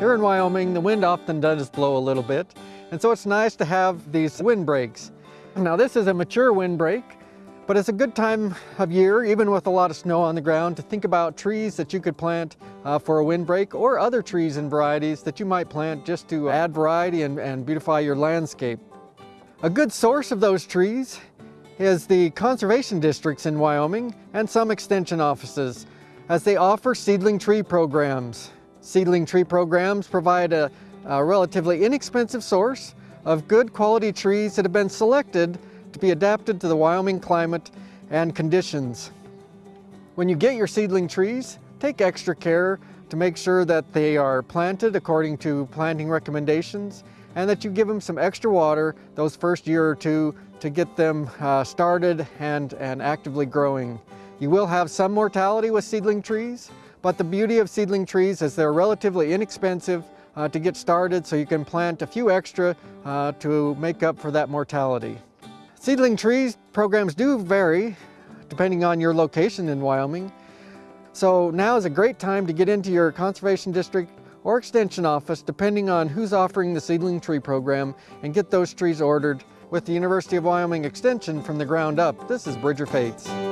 Here in Wyoming, the wind often does blow a little bit, and so it's nice to have these windbreaks. Now this is a mature windbreak, but it's a good time of year, even with a lot of snow on the ground, to think about trees that you could plant uh, for a windbreak or other trees and varieties that you might plant just to add variety and, and beautify your landscape. A good source of those trees is the conservation districts in Wyoming and some extension offices as they offer seedling tree programs. Seedling tree programs provide a, a relatively inexpensive source of good quality trees that have been selected to be adapted to the Wyoming climate and conditions. When you get your seedling trees, take extra care to make sure that they are planted according to planting recommendations and that you give them some extra water those first year or two to get them uh, started and, and actively growing. You will have some mortality with seedling trees, but the beauty of seedling trees is they're relatively inexpensive uh, to get started so you can plant a few extra uh, to make up for that mortality. Seedling trees programs do vary depending on your location in Wyoming. So now is a great time to get into your conservation district or extension office depending on who's offering the seedling tree program and get those trees ordered with the University of Wyoming Extension from the ground up. This is Bridger Feuz.